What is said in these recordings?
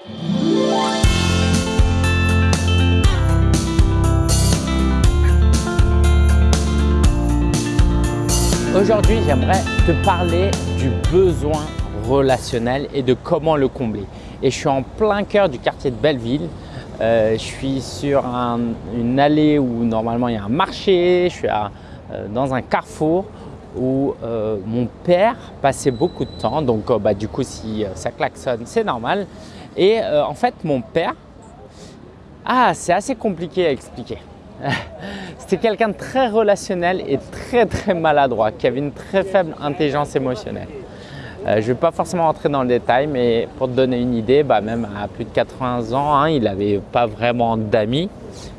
Aujourd'hui, j'aimerais te parler du besoin relationnel et de comment le combler. Et je suis en plein cœur du quartier de Belleville. Euh, je suis sur une allée où normalement il y a un marché. Je suis euh, dans un carrefour où euh, mon père passait beaucoup de temps. Donc bah, du coup, si ça klaxonne, c'est normal. Et en fait, mon père, ah, c'est assez compliqué à expliquer. C'était quelqu'un de très relationnel et très très maladroit, qui avait une très faible intelligence émotionnelle. Euh, je ne vais pas forcément rentrer dans le détail, mais pour te donner une idée, bah, même à plus de 80 ans, hein, il n'avait pas vraiment d'amis.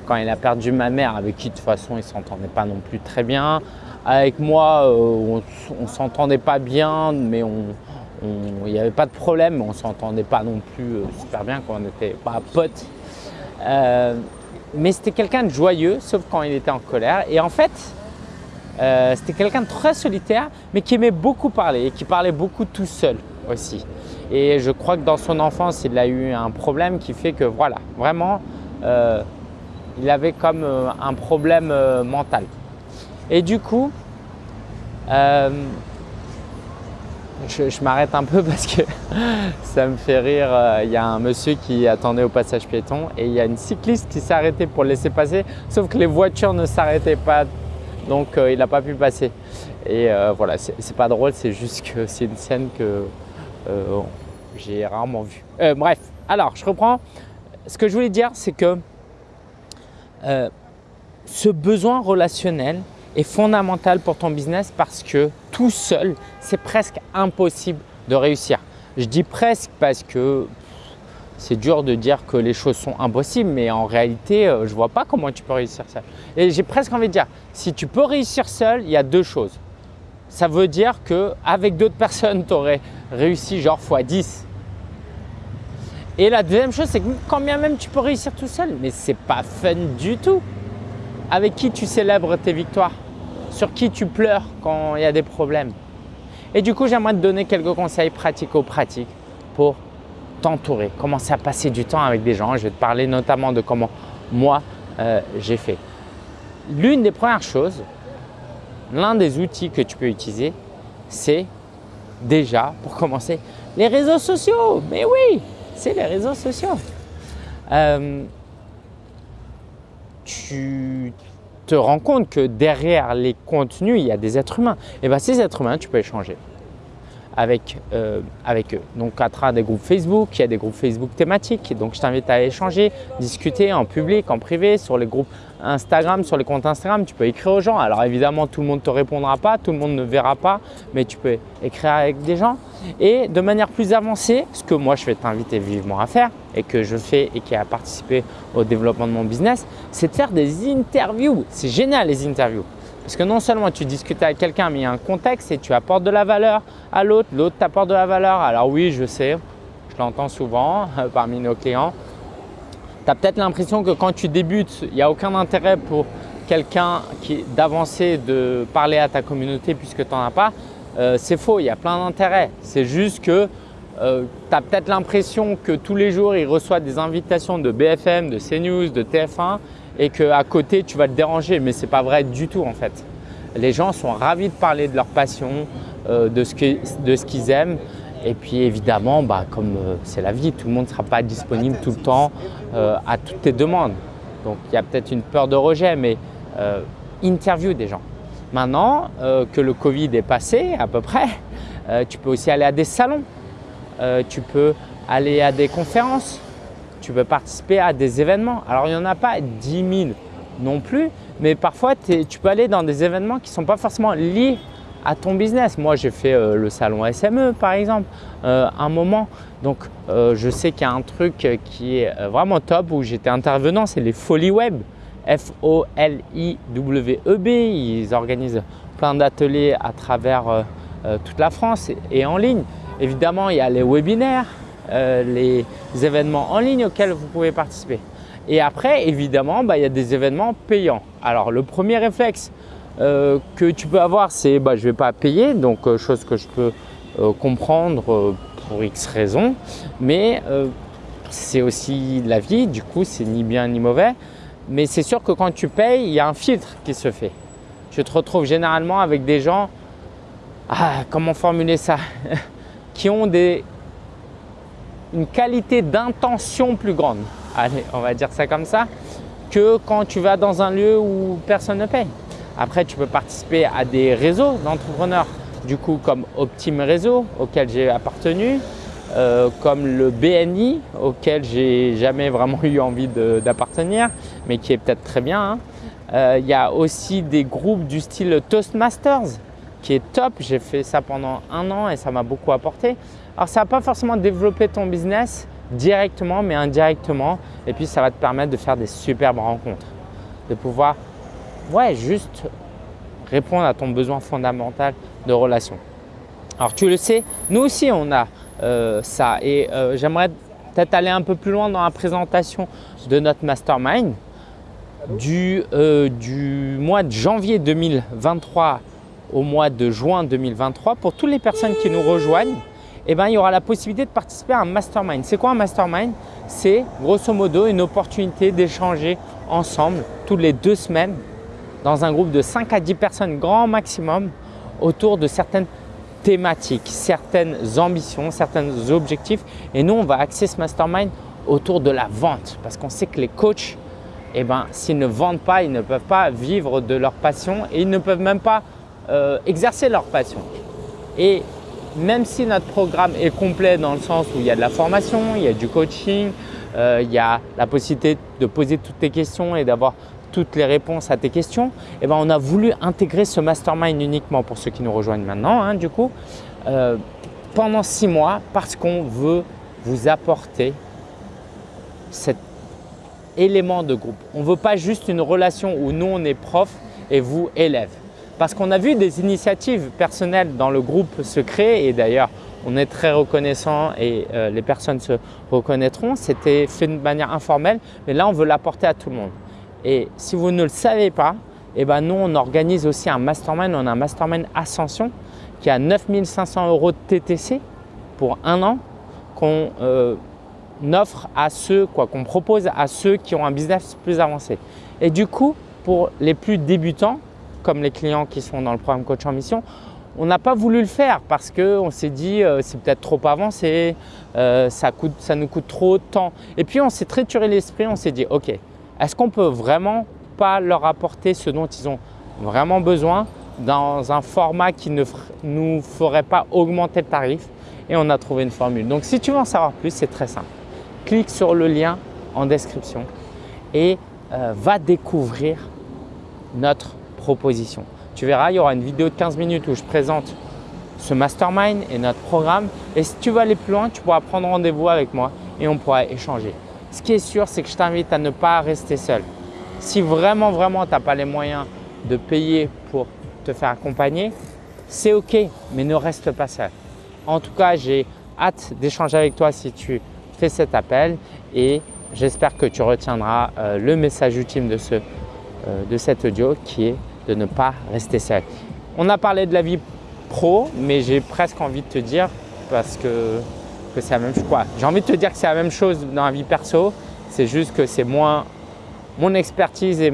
Quand il a perdu ma mère, avec qui de toute façon il ne s'entendait pas non plus très bien. Avec moi, euh, on ne s'entendait pas bien, mais il n'y avait pas de problème, on ne s'entendait pas non plus euh, super bien quand on n'était pas potes mais c'était quelqu'un de joyeux, sauf quand il était en colère. Et en fait, euh, c'était quelqu'un de très solitaire, mais qui aimait beaucoup parler et qui parlait beaucoup tout seul aussi. Et je crois que dans son enfance, il a eu un problème qui fait que voilà, vraiment, euh, il avait comme euh, un problème mental. Et du coup, je, m'arrête un peu parce que ça me fait rire. Euh, il y a un monsieur qui attendait au passage piéton et il y a une cycliste qui s'est arrêtée pour laisser passer, sauf que les voitures ne s'arrêtaient pas, donc euh, il n'a pas pu passer. Et euh, voilà, c'est pas drôle, c'est juste que c'est une scène que j'ai rarement vue. bref, alors je reprends. Ce que je voulais dire, c'est que ce besoin relationnel, est fondamental pour ton business parce que tout seul, c'est presque impossible de réussir. Je dis presque parce que c'est dur de dire que les choses sont impossibles, mais en réalité, euh, je vois pas comment tu peux réussir seul. Et j'ai presque envie de dire, si tu peux réussir seul, il y a deux choses. Ça veut dire qu'avec d'autres personnes, tu aurais réussi genre x 10. Et la deuxième chose, c'est que quand bien même tu peux réussir tout seul, mais ce n'est pas fun du tout. Avec qui tu célèbres tes victoires? Sur qui tu pleures quand il y a des problèmes Et du coup, j'aimerais te donner quelques conseils pratico-pratiques pour t'entourer, commencer à passer du temps avec des gens. Je vais te parler notamment de comment moi, euh, j'ai fait. L'une des premières choses, l'un des outils que tu peux utiliser, c'est déjà, pour commencer, les réseaux sociaux. Mais oui, c'est les réseaux sociaux. Euh, tu te rends compte que derrière les contenus, il y a des êtres humains. Et bien ces êtres humains, tu peux échanger avec, euh, avec eux. Donc à travers des groupes Facebook, il y a des groupes Facebook thématiques. Donc je t'invite à échanger, discuter en public, en privé, sur les groupes Instagram, sur les comptes Instagram. Tu peux écrire aux gens. Alors évidemment, tout le monde ne te répondra pas, tout le monde ne verra pas, mais tu peux écrire avec des gens. Et de manière plus avancée, ce que moi je vais t'inviter vivement à faire et que je fais et qui a participé au développement de mon business, c'est de faire des interviews. C'est génial les interviews. Parce que non seulement tu discutes avec quelqu'un, mais il y a un contexte et tu apportes de la valeur à l'autre, l'autre t'apporte de la valeur. Alors oui, je sais, je l'entends souvent parmi nos clients. Tu as peut-être l'impression que quand tu débutes, il n'y a aucun intérêt pour quelqu'un d'avancer, de parler à ta communauté puisque tu n'en as pas. Euh, c'est faux, il y a plein d'intérêts. C'est juste que euh, tu as peut-être l'impression que tous les jours, il reçoit des invitations de BFM, de CNews, de TF1 et qu'à côté, tu vas te déranger. Mais ce n'est pas vrai du tout en fait. Les gens sont ravis de parler de leur passion, euh, de ce qu'ils aiment. Et puis évidemment, bah, comme euh, c'est la vie, tout le monde ne sera pas disponible tout le temps euh, à toutes tes demandes. Donc il y a peut-être une peur de rejet, mais interview des gens. Maintenant que le Covid est passé à peu près, tu peux aussi aller à des salons, tu peux aller à des conférences, tu peux participer à des événements. Alors, il n'y en a pas 10 000 non plus, mais parfois, tu peux aller dans des événements qui ne sont pas forcément liés à ton business. Moi, j'ai fait euh, le salon SME par exemple, euh, un moment. Donc, euh, je sais qu'il y a un truc qui est vraiment top où j'étais intervenant, c'est les Folies Web. F-O-L-I-W-E-B. Ils organisent plein d'ateliers à travers toute la France et en ligne. Évidemment, il y a les webinaires, euh, les événements en ligne auxquels vous pouvez participer. Et après, évidemment, bah, il y a des événements payants. Alors, le premier réflexe euh, que tu peux avoir, c'est bah, je ne vais pas payer, donc euh, chose que je peux comprendre pour X raisons. Mais c'est aussi la vie, du coup, c'est ni bien ni mauvais. Mais c'est sûr que quand tu payes, il y a un filtre qui se fait. Je te retrouve généralement avec des gens, ah, comment formuler ça, qui ont des, une qualité d'intention plus grande. Allez, on va dire ça comme ça, que quand tu vas dans un lieu où personne ne paye. Après, tu peux participer à des réseaux d'entrepreneurs, du coup comme Optime Réseau auquel j'ai appartenu, euh, comme le BNI auquel j'ai jamais vraiment eu envie d'appartenir, mais qui est peut-être très bien. Hein. Euh, il y a aussi des groupes du style Toastmasters qui est top. J'ai fait ça pendant un an et ça m'a beaucoup apporté. Alors, ça va pas forcément développer ton business directement, mais indirectement. Et puis, ça va te permettre de faire des superbes rencontres, de pouvoir ouais, juste répondre à ton besoin fondamental de relation. Alors, tu le sais, nous aussi, on a euh, ça. Et euh, j'aimerais peut-être aller un peu plus loin dans la présentation de notre mastermind. Du, euh, du mois de janvier 2023 au mois de juin 2023, pour toutes les personnes qui nous rejoignent, eh ben, il y aura la possibilité de participer à un mastermind. C'est quoi un mastermind? C'est grosso modo une opportunité d'échanger ensemble toutes les deux semaines dans un groupe de 5 à 10 personnes grand maximum autour de certaines thématiques, certaines ambitions, certains objectifs. Et nous, on va axer ce mastermind autour de la vente parce qu'on sait que les coachs, eh ben, s'ils ne vendent pas, ils ne peuvent pas vivre de leur passion et ils ne peuvent même pas euh, exercer leur passion. Et même si notre programme est complet dans le sens où il y a de la formation, il y a du coaching, euh, il y a la possibilité de poser toutes tes questions et d'avoir toutes les réponses à tes questions, eh ben, on a voulu intégrer ce mastermind uniquement pour ceux qui nous rejoignent maintenant, hein, du coup, euh, pendant six mois parce qu'on veut vous apporter cet élément de groupe. On ne veut pas juste une relation où nous, on est prof et vous, élève. Parce qu'on a vu des initiatives personnelles dans le groupe se créer et d'ailleurs, on est très reconnaissant et euh, les personnes se reconnaîtront. C'était fait de manière informelle, mais là, on veut l'apporter à tout le monde. Et si vous ne le savez pas, eh ben nous, on organise aussi un mastermind. On a un mastermind Ascension qui a 9500 euros de TTC pour un an qu'on euh, offre à ceux, quoi, qu'on propose à ceux qui ont un business plus avancé. Et du coup, pour les plus débutants, comme les clients qui sont dans le programme Coach en Mission, on n'a pas voulu le faire parce qu'on s'est dit euh, c'est peut-être trop avancé, euh, ça, coûte, ça nous coûte trop de temps. Et puis on s'est trituré l'esprit, on s'est dit ok, est-ce qu'on peut vraiment pas leur apporter ce dont ils ont vraiment besoin dans un format qui ne nous ferait pas augmenter le tarif? Et on a trouvé une formule. Donc si tu veux en savoir plus, c'est très simple. Clique sur le lien en description et euh, va découvrir notre Tu verras, il y aura une vidéo de 15 minutes où je présente ce mastermind et notre programme. Et si tu veux aller plus loin, tu pourras prendre rendez-vous avec moi et on pourra échanger. Ce qui est sûr, c'est que je t'invite à ne pas rester seul. Si vraiment, vraiment, tu n'as pas les moyens de payer pour te faire accompagner, c'est OK, mais ne reste pas seul. En tout cas, j'ai hâte d'échanger avec toi si tu fais cet appel et j'espère que tu retiendras euh, le message ultime de, ce, euh, de cet audio qui est de ne pas rester seul. On a parlé de la vie pro, mais j'ai presque envie de te dire parce que c'est la même chose. J'ai envie de te dire que c'est la même chose dans la vie perso. C'est juste que c'est moins mon expertise et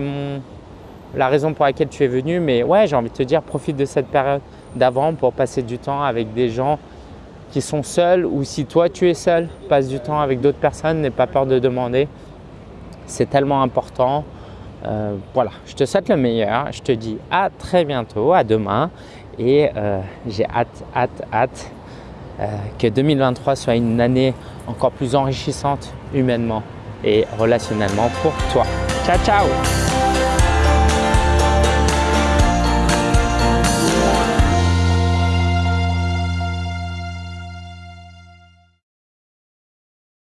la raison pour laquelle tu es venu. Mais ouais, j'ai envie de te dire, profite de cette période d'avant pour passer du temps avec des gens qui sont seuls ou si toi tu es seul, passe du temps avec d'autres personnes, n'aie pas peur de demander. C'est tellement important. Euh, voilà, je te souhaite le meilleur. Je te dis à très bientôt, à demain et euh, j'ai hâte, hâte, hâte euh, que 2023 soit une année encore plus enrichissante humainement et relationnellement pour toi. Ciao, ciao